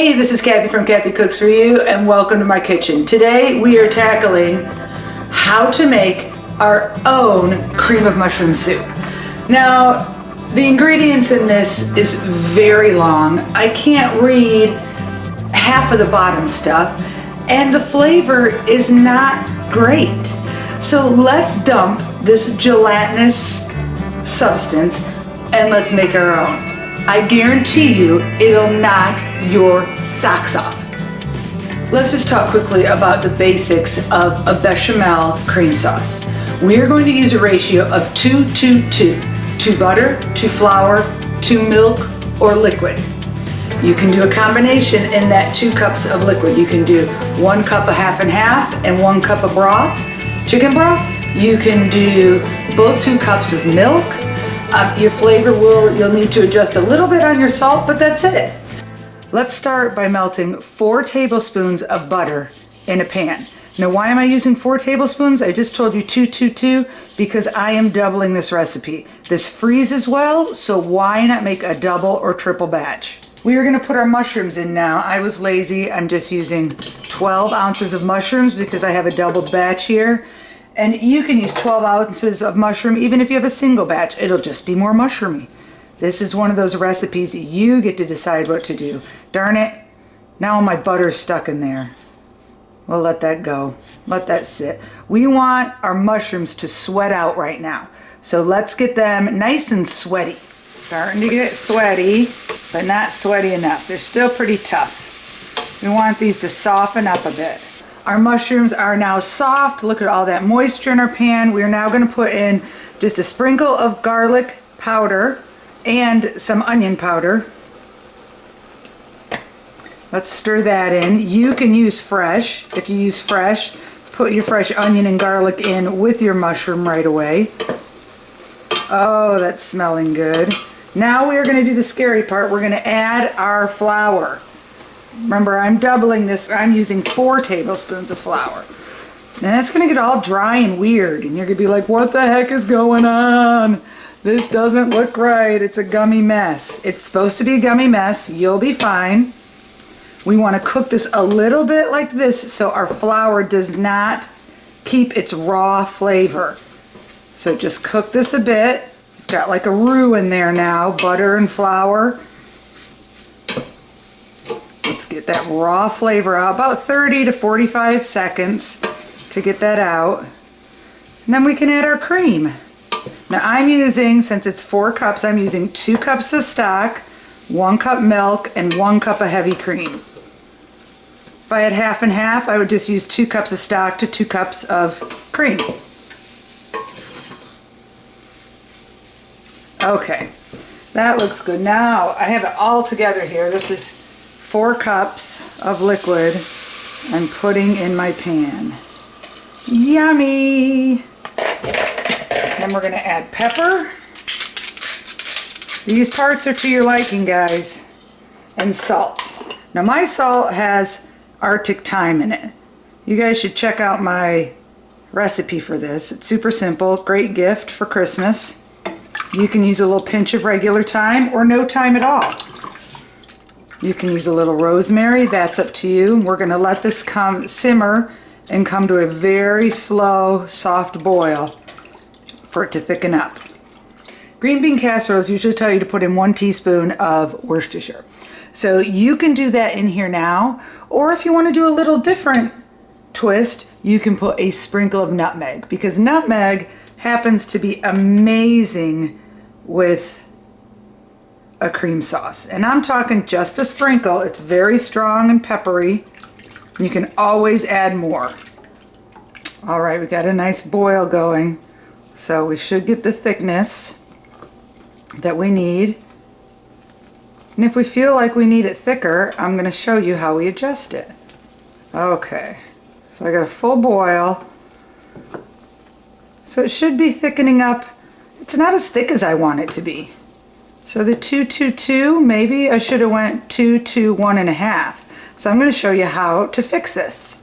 Hey, this is Kathy from Kathy Cooks For You and welcome to my kitchen. Today we are tackling how to make our own cream of mushroom soup. Now, the ingredients in this is very long. I can't read half of the bottom stuff and the flavor is not great. So let's dump this gelatinous substance and let's make our own. I guarantee you it'll knock your socks off. Let's just talk quickly about the basics of a bechamel cream sauce. We are going to use a ratio of 2 to 2. To butter, to flour, to milk or liquid. You can do a combination in that two cups of liquid. You can do one cup of half and half and one cup of broth, chicken broth. You can do both two cups of milk uh, your flavor will, you'll need to adjust a little bit on your salt, but that's it. Let's start by melting four tablespoons of butter in a pan. Now why am I using four tablespoons? I just told you two, two, two, because I am doubling this recipe. This freezes well, so why not make a double or triple batch? We are gonna put our mushrooms in now. I was lazy, I'm just using 12 ounces of mushrooms because I have a doubled batch here. And you can use 12 ounces of mushroom even if you have a single batch. It'll just be more mushroomy. This is one of those recipes you get to decide what to do. Darn it, now my butter's stuck in there. We'll let that go. Let that sit. We want our mushrooms to sweat out right now. So let's get them nice and sweaty. Starting to get sweaty, but not sweaty enough. They're still pretty tough. We want these to soften up a bit. Our mushrooms are now soft. Look at all that moisture in our pan. We are now going to put in just a sprinkle of garlic powder and some onion powder. Let's stir that in. You can use fresh. If you use fresh, put your fresh onion and garlic in with your mushroom right away. Oh, that's smelling good. Now we are going to do the scary part. We're going to add our flour. Remember, I'm doubling this. I'm using four tablespoons of flour. And it's going to get all dry and weird. And you're going to be like, what the heck is going on? This doesn't look right. It's a gummy mess. It's supposed to be a gummy mess. You'll be fine. We want to cook this a little bit like this so our flour does not keep its raw flavor. So just cook this a bit. Got like a roux in there now, butter and flour. Let's get that raw flavor out, about 30 to 45 seconds to get that out. And then we can add our cream. Now I'm using, since it's four cups, I'm using two cups of stock, one cup milk, and one cup of heavy cream. If I had half and half, I would just use two cups of stock to two cups of cream. Okay, that looks good. Now I have it all together here. This is four cups of liquid I'm putting in my pan. Yummy! Then we're going to add pepper. These parts are to your liking, guys. And salt. Now my salt has Arctic thyme in it. You guys should check out my recipe for this. It's super simple. Great gift for Christmas. You can use a little pinch of regular thyme or no thyme at all. You can use a little rosemary, that's up to you. We're gonna let this come simmer and come to a very slow, soft boil for it to thicken up. Green bean casseroles usually tell you to put in one teaspoon of Worcestershire. So you can do that in here now, or if you wanna do a little different twist, you can put a sprinkle of nutmeg because nutmeg happens to be amazing with a cream sauce. And I'm talking just a sprinkle. It's very strong and peppery. You can always add more. All right, we got a nice boil going. So we should get the thickness that we need. And if we feel like we need it thicker, I'm going to show you how we adjust it. Okay, so I got a full boil. So it should be thickening up. It's not as thick as I want it to be. So the 222, maybe I should have went 2 to 1 and a half. So I'm going to show you how to fix this.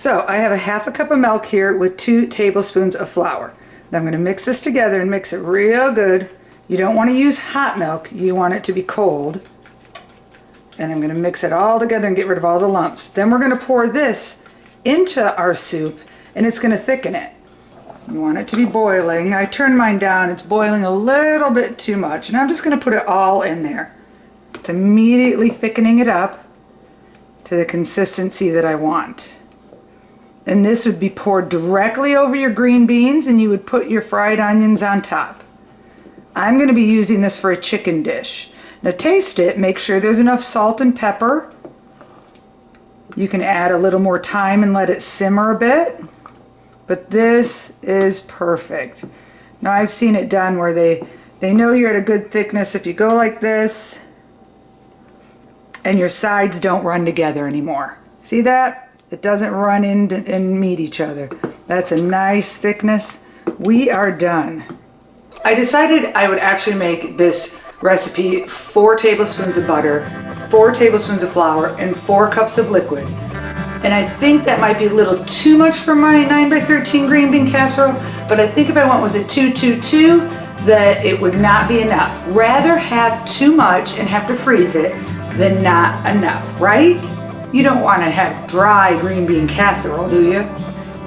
So I have a half a cup of milk here with two tablespoons of flour. Now I'm going to mix this together and mix it real good. You don't want to use hot milk. You want it to be cold. And I'm gonna mix it all together and get rid of all the lumps. Then we're gonna pour this into our soup and it's gonna thicken it. You want it to be boiling. I turned mine down. It's boiling a little bit too much. And I'm just gonna put it all in there. It's immediately thickening it up to the consistency that I want. And this would be poured directly over your green beans and you would put your fried onions on top. I'm going to be using this for a chicken dish. Now taste it, make sure there's enough salt and pepper. You can add a little more thyme and let it simmer a bit. But this is perfect. Now I've seen it done where they, they know you're at a good thickness if you go like this and your sides don't run together anymore. See that? It doesn't run in and meet each other. That's a nice thickness. We are done. I decided I would actually make this recipe four tablespoons of butter, four tablespoons of flour, and four cups of liquid. And I think that might be a little too much for my 9 by 13 green bean casserole, but I think if I went with a 222, that it would not be enough. Rather have too much and have to freeze it than not enough, right? You don't want to have dry green bean casserole, do you?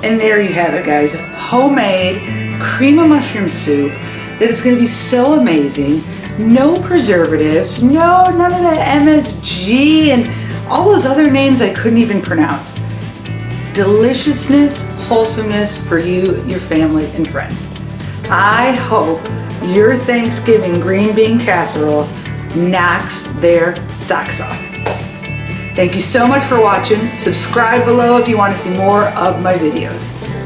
And there you have it, guys. Homemade cream of mushroom soup that is going to be so amazing. No preservatives, no, none of that MSG and all those other names I couldn't even pronounce. Deliciousness, wholesomeness for you, your family, and friends. I hope your Thanksgiving green bean casserole knocks their socks off. Thank you so much for watching. Subscribe below if you want to see more of my videos.